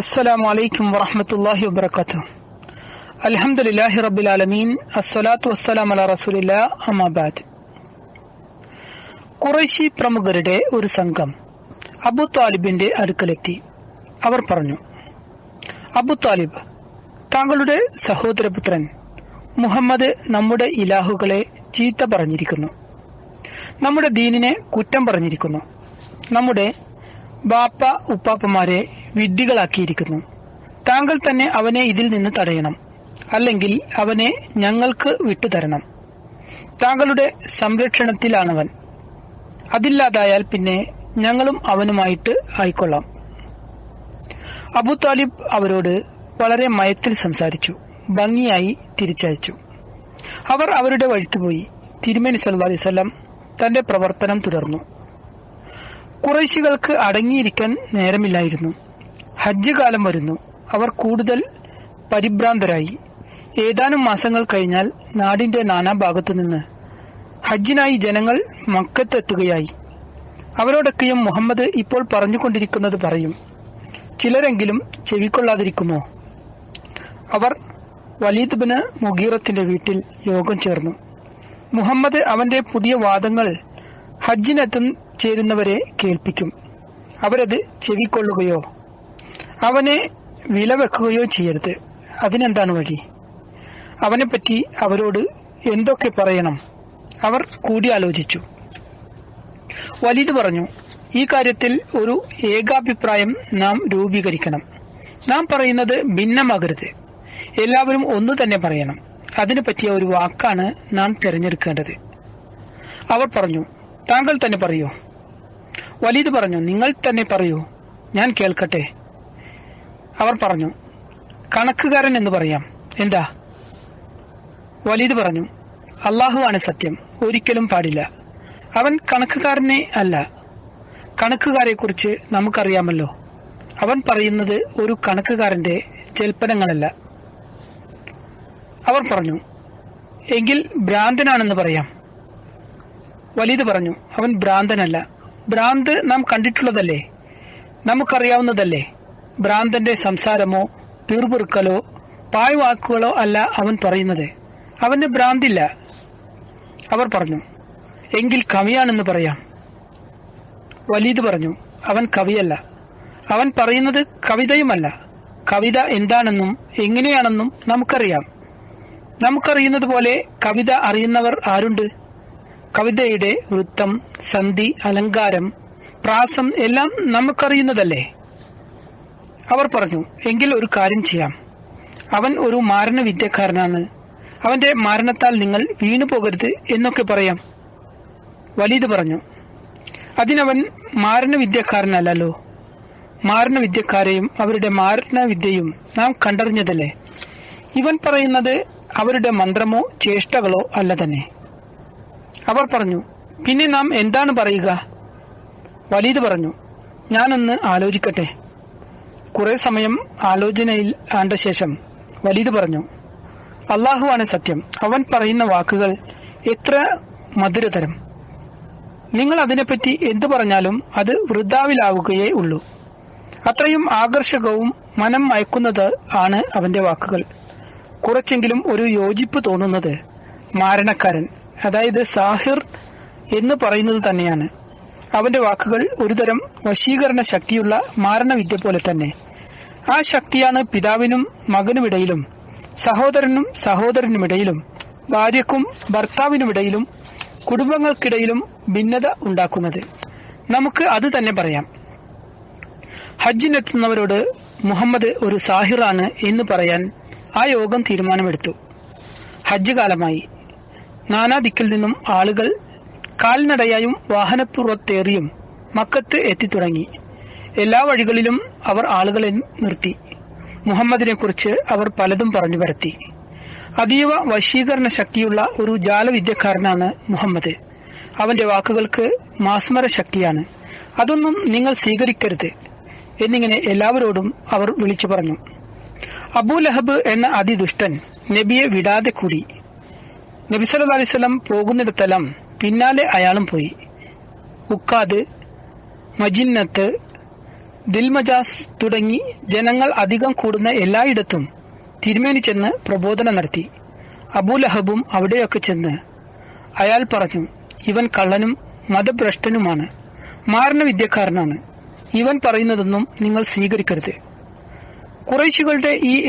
السلام عليكم ورحمة الله وبركاته الحمد لله رب العالمين الصلاة والسلام على رسول الله أما بعد കുറേശി പ്രമുഖരുടെ ഒരു സംഘം അബു താലിബിന്റെ അടുക്കലെത്തി അവർ പറഞ്ഞു അബു താലിബ് താങ്കളുടെ സഹോദരപുത്രൻ മുഹമ്മദ് നമ്മുടെ ഇലാഹുകളെ ചീത്ത പറഞ്ഞിരിക്കുന്നു നമ്മുടെ ദീനിനെ കുറ്റം പറഞ്ഞിരിക്കുന്നു നമ്മുടെ ബാപ്പ ഉപ്പാപ്പമാരെ വിഡ്ഢികളാക്കിയിരിക്കുന്നു. താങ്കൾ തന്നെ അവനെ ഇതിൽ നിന്ന് തടയണം. അല്ലെങ്കിൽ അവനെ ഞങ്ങൾക്ക് വിട്ടുതരണം. താങ്കളുടെ സംരക്ഷണത്തിലാണവൻ. അതില്ലാതായാൽ പിന്നെ ഞങ്ങളും അവനുമായിട്ട് ആയിക്കൊള്ളാം. അബു താലിബ് അവരോട് വളരെ മയത്തിൽ സംസാരിച്ചു. ഭംഗിയായി തിരിച്ചയച്ചു. അവർ അവരുടെ വഴിക്ക് പോയി. തിരുമേനി സല്ലാ അലൈഹി വസല്ലം തന്റെ പ്രവർത്തനം തുടർന്നു. കുറേശികൾക്ക് അടങ്ങിയിരിക്കാൻ നേരമില്ലായിരുന്നു. ഹജ്ജ് കാലം വരുന്നു. അവർ കൂടുതൽ പരിഭ്രാന്തരായി. ഏതാനും മാസങ്ങൾ കഴിഞ്ഞാൽ നാടിന്റെ നാനാഭാഗത്തു നിന്ന് ഹജ്ജിനായി ജനങ്ങൾ മക്കത്തെത്തുകയായി. അവരോടൊക്കെയും മുഹമ്മദ് ഇപ്പോൾ പറഞ്ഞുകൊണ്ടിരിക്കുന്നത് പറയും ചിലരെങ്കിലും ചെവിക്കൊള്ളാതിരിക്കുമോ? അവർ വലീദ് ബിന് മുഗീറത്തിന്റെ വീട്ടിൽ യോഗം ചേർന്നു. മുഹമ്മദ് അവന്റെ പുതിയ വാദങ്ങൾ ഹജ്ജിനെത്തും ചേരുന്നവരെ കേൾപ്പിക്കും. അവരത് ചെവിക്കൊള്ളുകയോ അവനെ വിലവെക്കുകയോ ചെയ്യരുത്. അതിനെന്താണ് വഴി? അവനെപ്പറ്റി അവരോട് എന്തൊക്കെ പറയണം? അവർ കൂടിയാലോചിച്ചു. വലിത് പറഞ്ഞു ഈ കാര്യത്തിൽ ഒരു ഏകാഭിപ്രായം നാം രൂപീകരിക്കണം. നാം പറയുന്നത് ഭിന്നമാകരുത്. എല്ലാവരും ഒന്നു തന്നെ പറയണം. അതിനു പറ്റിയ ഒരു വാക്കാണ് നാം തിരഞ്ഞെടുക്കേണ്ടത്. അവർ പറഞ്ഞു താങ്കൾ തന്നെ പറയൂ. വലീദ് പറഞ്ഞു നിങ്ങൾ തന്നെ പറയൂ. ഞാൻ കേൾക്കട്ടെ. അവർ പറഞ്ഞു കണക്കുകാരൻ എന്ന് പറയാം. എന്താ? വലീദ് പറഞ്ഞു അള്ളാഹുവാണ് സത്യം. ഒരിക്കലും പാടില്ല. അവൻ കണക്കുകാരനെ അല്ല. കണക്കുകാരെ കുറിച്ച് നമുക്കറിയാമല്ലോ. അവൻ പറയുന്നത് ഒരു കണക്കുകാരന്റെ ജൽപ്പനങ്ങളല്ല. അവർ പറഞ്ഞു എങ്കിൽ ഭ്രാന്തനാണെന്ന് പറയാം. വലീദ് പറഞ്ഞു അവൻ ഭ്രാന്തനല്ല. ഭ്രാന്ത് നാം കണ്ടിട്ടുള്ളതല്ലേ? നമുക്കറിയാവുന്നതല്ലേ? ഭ്രാന്തന്റെ സംസാരമോ തീർപുറുക്കലോ പായ്വാക്കുകളോ അല്ല അവൻ പറയുന്നത്. അവന് ഭ്രാന്തില്ല. അവർ പറഞ്ഞു എങ്കിൽ കവിയാണെന്ന് പറയാം. വലീദ് പറഞ്ഞു അവൻ കവിയല്ല. അവൻ പറയുന്നത് കവിതയുമല്ല. കവിത എന്താണെന്നും എങ്ങനെയാണെന്നും നമുക്കറിയാം. നമുക്കറിയുന്നത് പോലെ കവിത അറിയുന്നവർ ആരുണ്ട്? കവിതയുടെ വൃത്തം സന്ധി അലങ്കാരം പ്രാസം എല്ലാം നമുക്കറിയുന്നതല്ലേ? അവർ പറഞ്ഞു എങ്കിൽ ഒരു കാര്യം ചെയ്യാം. അവൻ ഒരു മാരണ വിദ്യക്കാരനാണ് അവന്റെ മരണത്താൽ നിങ്ങൾ വീണു പോകരുത് എന്നൊക്കെ പറയാം. വലീദ് പറഞ്ഞു അതിനവൻ മാരണ മാരണവിദ്യക്കാരെയും മാരണ അവരുടെ മാരണ വിദ്യയും നാം കണ്ടറിഞ്ഞതല്ലേ? ഇവൻ പറയുന്നത് അവരുടെ മന്ത്രമോ ചേഷ്ടകളോ അല്ല തന്നെ. അവർ പറഞ്ഞു പിന്നെ നാം എന്താണ് പറയുക? വലീദ് പറഞ്ഞു ഞാനൊന്ന് ആലോചിക്കട്ടെ. കുറെ സമയം ആലോചനയിൽ ആണ്ട ശേഷം വലീദ് പറഞ്ഞു അള്ളാഹുവാണ് സത്യം. അവൻ പറയുന്ന വാക്കുകൾ എത്ര മധുരതരം. നിങ്ങൾ അതിനെപ്പറ്റി എന്തു പറഞ്ഞാലും അത് വൃദ്ധാവിലാവുകയേ ഉള്ളൂ. അത്രയും ആകർഷകവും മനം മയക്കുന്നത് ആണ് അവന്റെ വാക്കുകൾ. കുറച്ചെങ്കിലും ഒരു യോജിപ്പ് തോന്നുന്നത് മാരണക്കാരൻ അതായത് സാഹിർ എന്ന് പറയുന്നത് തന്നെയാണ്. അവന്റെ വാക്കുകൾ ഒരുതരം വശീകരണ ശക്തിയുള്ള മാരണവിദ്യ പോലെ തന്നെ. ആ ശക്തിയാണ് പിതാവിനും മകനുമിടയിലും സഹോദരനും സഹോദരനുമിടയിലും ഭാര്യക്കും ഭർത്താവിനുമിടയിലും കുടുംബങ്ങൾക്കിടയിലും ഭിന്നത ഉണ്ടാക്കുന്നത്. നമുക്ക് അത് തന്നെ പറയാം. ഹജ്ജിനെത്തുന്നവരോട് മുഹമ്മദ് ഒരു സാഹിറാണ് എന്ന് പറയാൻ ആ യോഗം തീരുമാനമെടുത്തു. ഹജ്ജ് കാലമായി. നാനാദിക്കിൽ നിന്നും ആളുകൾ കാൽനടയായും വാഹനപ്പുറത്തേറിയും മക്കത്ത് എത്തിത്തുടങ്ങി. എല്ലാ വഴികളിലും അവർ ആളുകളെ നിർത്തി. മുഹമ്മദിനെ കുറിച്ച് അവർ പലതും പറഞ്ഞു പരത്തി. അതീവ വശീകരണ ശക്തിയുള്ള ഒരു ജാലവിദ്യക്കാരനാണ് മുഹമ്മദ്. അവന്റെ വാക്കുകൾക്ക് മാസ്മര ശക്തിയാണ്. അതൊന്നും നിങ്ങൾ സ്വീകരിക്കരുത് എന്നിങ്ങനെ എല്ലാവരോടും അവർ വിളിച്ചു പറഞ്ഞു. അബൂലഹബ് എന്ന അതിദുഷ്ടൻ നബിയെ വിടാതെ കൂടി നബി സല്ലല്ലാഹു അലൈഹി വസല്ലം പോകുന്നിടത്തെല്ലാം പിന്നാലെ അയാളും പോയി. ഉക്കാദ് മജിന്നത്ത് ദിൽമജാസ് തുടങ്ങി ജനങ്ങൾ അധികം കൂടുന്ന എല്ലായിടത്തും തിരുമേനി ചെന്ന് പ്രബോധനം നടത്തി. അബൂലഹബും അവിടെയൊക്കെ ചെന്ന് അയാൾ പറഞ്ഞു ഇവൻ കള്ളനും മതഭ്രഷ്ടനുമാണ് മാരണവിദ്യക്കാരനാണ് ഇവൻ പറയുന്നതൊന്നും നിങ്ങൾ സ്വീകരിക്കരുത്. കുറേശികളുടെ ഈ